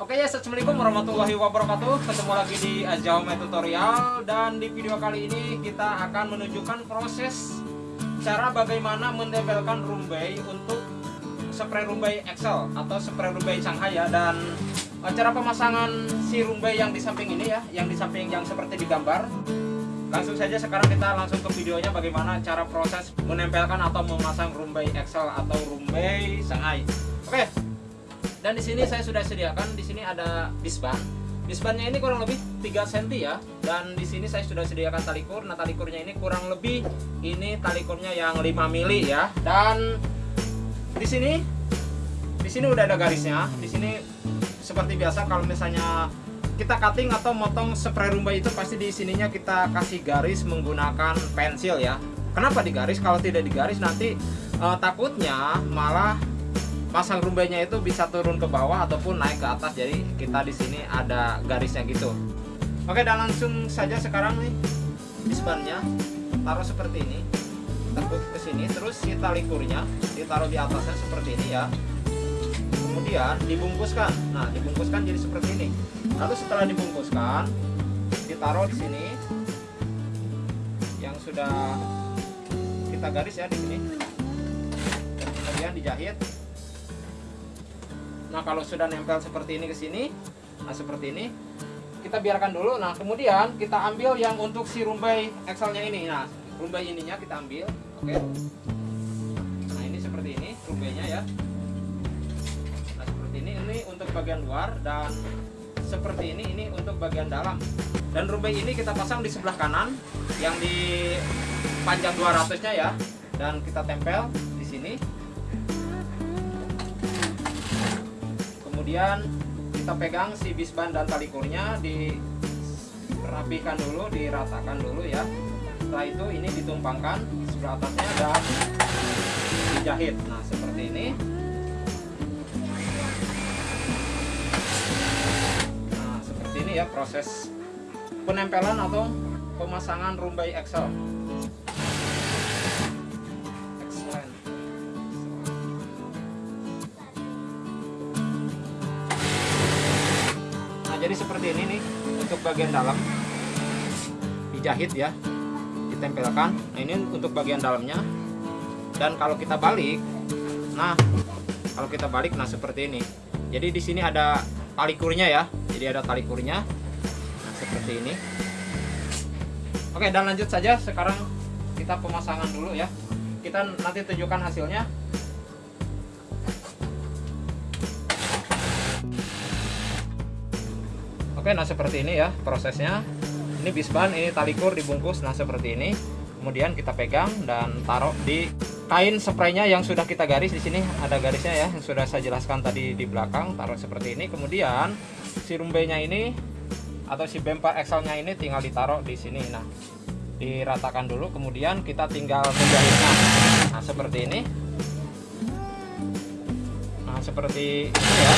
Oke ya, assalamualaikum warahmatullahi wabarakatuh. Ketemu lagi di Ajaume Tutorial dan di video kali ini kita akan menunjukkan proses cara bagaimana menempelkan rumbai untuk spray rumbai Excel atau spray rumbai Shanghai ya dan eh, cara pemasangan si rumbai yang di samping ini ya, yang di samping yang seperti di gambar. Langsung saja sekarang kita langsung ke videonya bagaimana cara proses menempelkan atau memasang rumbai Excel atau rumbai Shanghai. Oke, dan di sini saya sudah sediakan di sini ada disban disbannya ini kurang lebih 3 cm ya. Dan di sini saya sudah sediakan tali kur. Nah tali kurnya ini kurang lebih ini tali kurnya yang 5 mili ya. Dan di sini di sini udah ada garisnya. Di sini seperti biasa kalau misalnya kita cutting atau motong spray rumbai itu pasti di sininya kita kasih garis menggunakan pensil ya. Kenapa digaris? Kalau tidak digaris nanti eh, takutnya malah pasang rumbainya itu bisa turun ke bawah ataupun naik ke atas. Jadi kita di sini ada garisnya gitu. Oke dan langsung saja sekarang nih disbannya taruh seperti ini. Tekuk ke sini terus si tali kurnya ditaruh di atasnya seperti ini ya. Kemudian dibungkuskan. Nah dibungkuskan jadi seperti ini. Lalu setelah dibungkuskan ditaruh di sini. Yang sudah kita garis ya di sini. Kemudian dijahit Nah kalau sudah nempel seperti ini ke sini, nah seperti ini, kita biarkan dulu. Nah kemudian kita ambil yang untuk si rumbai Excelnya ini. Nah rumbai ininya kita ambil, oke. Nah ini seperti ini rumbainya ya. Nah seperti ini, ini untuk bagian luar dan seperti ini, ini untuk bagian dalam. Dan rumbai ini kita pasang di sebelah kanan, yang di panjang 200-nya ya. Dan kita tempel di sini kemudian kita pegang si bisban dan tali kurnya dirapikan dulu diratakan dulu ya. Setelah itu ini ditumpangkan sebelah atasnya dan dijahit nah seperti ini. Nah seperti ini ya proses penempelan atau pemasangan rumbai Excel jadi seperti ini nih untuk bagian dalam. Dijahit ya ditempelkan. Nah ini untuk bagian dalamnya. Dan kalau kita balik nah kalau kita balik nah seperti ini. Jadi di sini ada tali kurnya ya. Jadi ada tali kurnya. Nah seperti ini. Oke dan lanjut saja. Sekarang kita pemasangan dulu ya. Kita nanti tunjukkan hasilnya Oke, nah seperti ini ya prosesnya. Ini bisban, ini tali kur dibungkus, nah seperti ini. Kemudian kita pegang dan taruh di kain spraynya yang sudah kita garis di sini. Ada garisnya ya yang sudah saya jelaskan tadi di belakang. Taruh seperti ini. Kemudian si rumbainya ini atau si bemper Excelnya ini tinggal ditaruh di sini. Nah diratakan dulu. Kemudian kita tinggal menjahitnya nah seperti ini. Nah seperti ini ya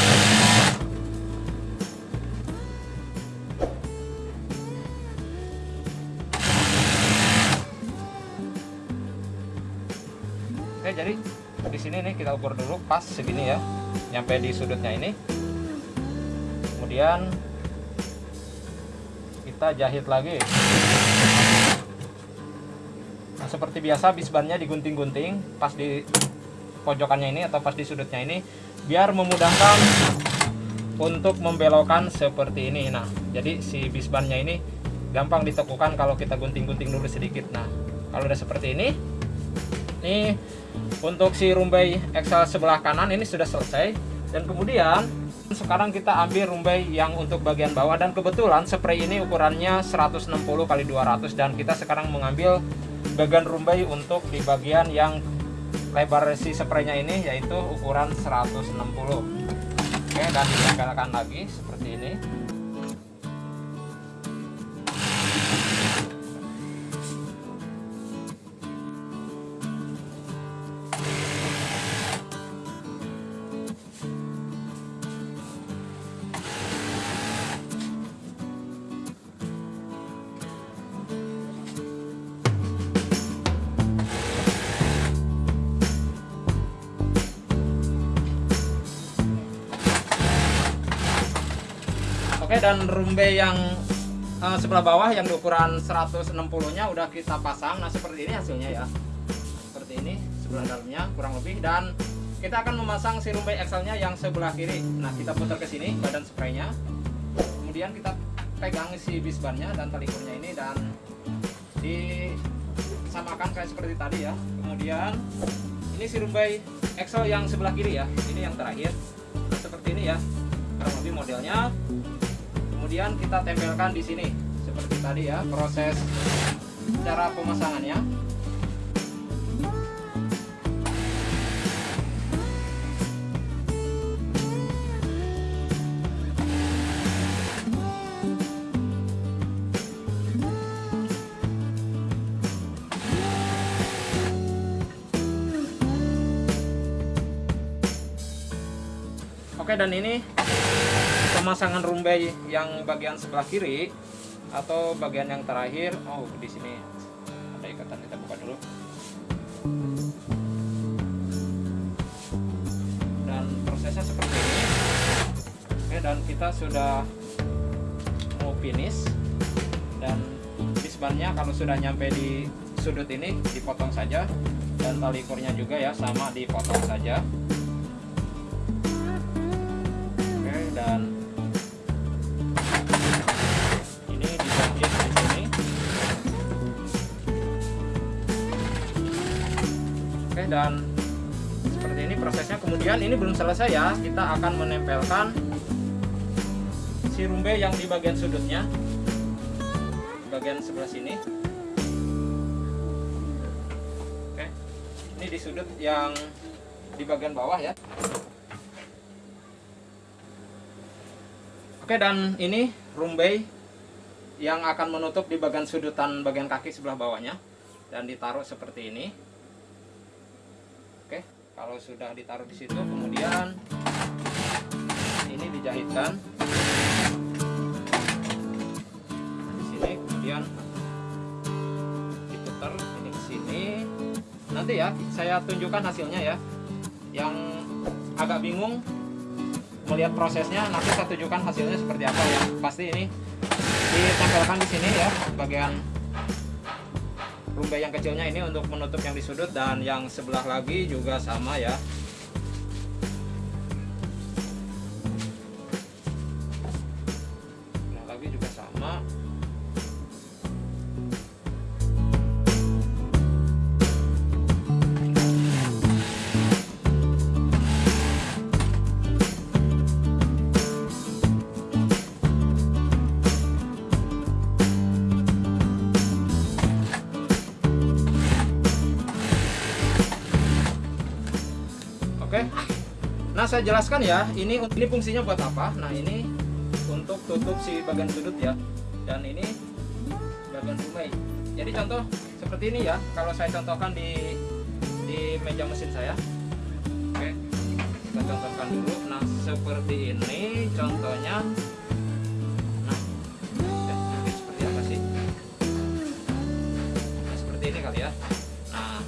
jadi di sini nih kita ukur dulu pas segini ya, nyampe di sudutnya ini. Kemudian kita jahit lagi. Nah, seperti biasa bisbannya digunting-gunting pas di pojokannya ini atau pas di sudutnya ini biar memudahkan untuk membelokkan seperti ini. Nah, jadi si bisbannya ini gampang ditekukan kalau kita gunting-gunting dulu sedikit. Nah, kalau udah seperti ini, ini untuk si rumbai Excel sebelah kanan ini sudah selesai. Dan kemudian sekarang kita ambil rumbai yang untuk bagian bawah. Dan kebetulan spray ini ukurannya 160 kali 200 dan kita sekarang mengambil bagian rumbai untuk di bagian yang lebar si spraynya ini yaitu ukuran 160 oke dan ditempelkan lagi seperti ini Oke dan rumbe yang uh, sebelah bawah yang ukuran 160 nya udah kita pasang. Nah seperti ini hasilnya ya. Seperti ini sebelah dalamnya kurang lebih. Dan kita akan memasang si rumbai XL nya yang sebelah kiri. Nah kita putar ke sini badan spraynya. Kemudian kita pegang si bisbannya dan tali kurnya ini dan disamakan kayak seperti tadi ya. Kemudian ini si rumbai XL yang sebelah kiri ya. Ini yang terakhir. Nah, seperti ini ya kurang lebih modelnya kemudian kita tempelkan di sini seperti tadi ya proses cara pemasangannya. Oke dan ini pemasangan rumbai yang bagian sebelah kiri atau bagian yang terakhir? Oh di sini. Ada ikatan kita buka dulu. Dan prosesnya seperti ini. Oke dan kita sudah mau finish. Dan disbannya kalau sudah nyampe di sudut ini dipotong saja. Dan tali kurnya juga ya sama dipotong saja dan seperti ini prosesnya. Kemudian ini belum selesai ya. Kita akan menempelkan si rumbe yang di bagian sudutnya. Bagian sebelah sini. Oke. Ini di sudut yang di bagian bawah ya. Oke dan ini rumbe yang akan menutup di bagian sudutan bagian kaki sebelah bawahnya. Dan ditaruh seperti ini kalau sudah ditaruh di situ kemudian ini dijahitkan. Di sini kemudian diputar ini ke sini. Nanti ya saya tunjukkan hasilnya ya. Yang agak bingung melihat prosesnya nanti saya tunjukkan hasilnya seperti apa ya. Pasti ini ditempelkan di sini ya bagian rumbai yang kecilnya ini untuk menutup yang di sudut dan yang sebelah lagi juga sama ya saya jelaskan ya, ini ini fungsinya buat apa? Nah ini untuk tutup si bagian sudut ya, dan ini bagian rumai. Jadi contoh seperti ini ya, kalau saya contohkan di di meja mesin saya. Oke, kita contohkan dulu. Nah seperti ini contohnya. Nah, ya? Nah, seperti ini kali ya. Nah,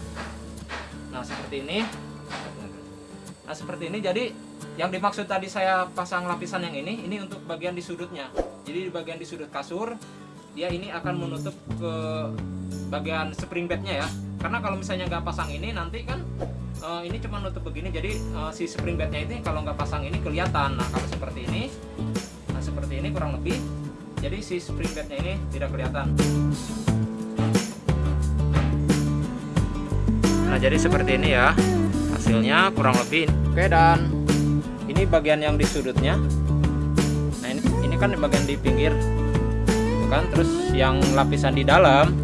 nah seperti ini Nah seperti ini jadi yang dimaksud tadi saya pasang lapisan yang ini ini untuk bagian di sudutnya. Jadi di bagian di sudut kasur dia ini akan menutup ke bagian spring bednya ya. Karena kalau misalnya nggak pasang ini nanti kan uh, ini cuma nutup begini jadi uh, si spring bednya itu kalau nggak pasang ini kelihatan. Nah kalau seperti ini, nah seperti ini kurang lebih. Jadi si spring bednya ini tidak kelihatan. Nah jadi seperti ini ya hasilnya kurang lebih oke dan ini bagian yang di sudutnya. Nah ini ini kan bagian di pinggir. Kan? Terus yang lapisan di dalam.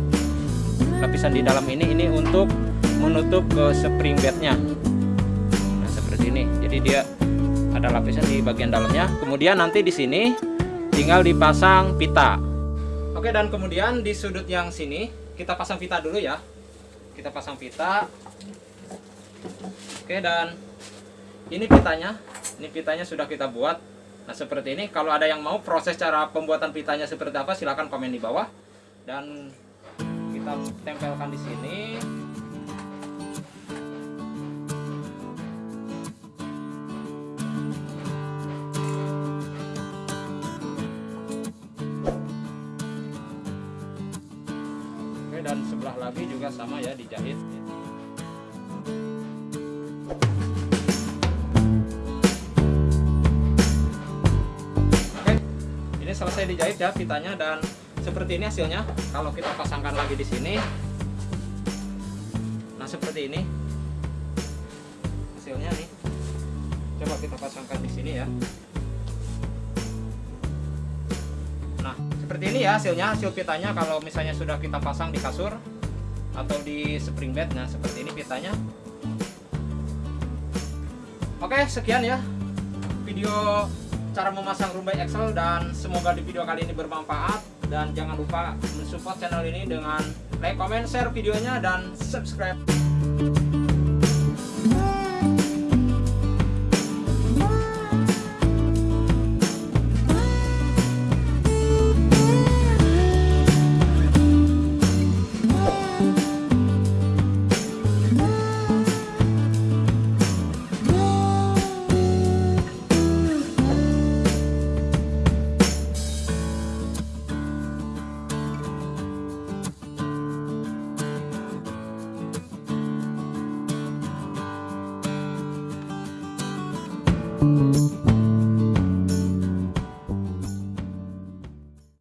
Lapisan di dalam ini ini untuk menutup ke spring bednya nah seperti ini. Jadi dia ada lapisan di bagian dalamnya. Kemudian nanti di sini tinggal dipasang pita. Oke dan kemudian di sudut yang sini kita pasang pita dulu ya. Kita pasang pita Oke, dan ini pitanya. Ini pitanya sudah kita buat. Nah, seperti ini. Kalau ada yang mau proses cara pembuatan pitanya seperti apa, silahkan komen di bawah. Dan kita tempelkan di sini. Oke dan sebelah lagi juga sama ya dijahit selesai dijahit ya pitanya dan seperti ini hasilnya. Kalau kita pasangkan lagi di sini. Nah seperti ini. Hasilnya nih. Coba kita pasangkan di sini ya. Nah seperti ini ya hasilnya hasil pitanya. Kalau misalnya sudah kita pasang di kasur atau di spring bed nah seperti ini pitanya. Oke sekian ya video cara memasang rumbai Excel dan semoga di video kali ini bermanfaat. Dan jangan lupa mensupport channel ini dengan like, comment, share videonya dan subscribe